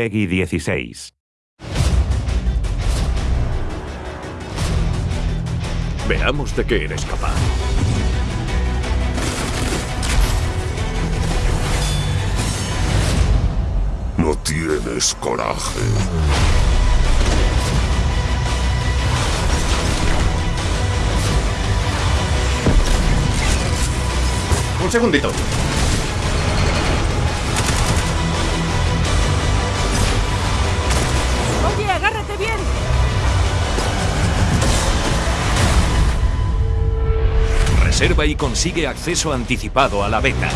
Peggy 16. Veamos de qué eres capaz. No tienes coraje. Un segundito. Reserva y consigue acceso anticipado a la beta.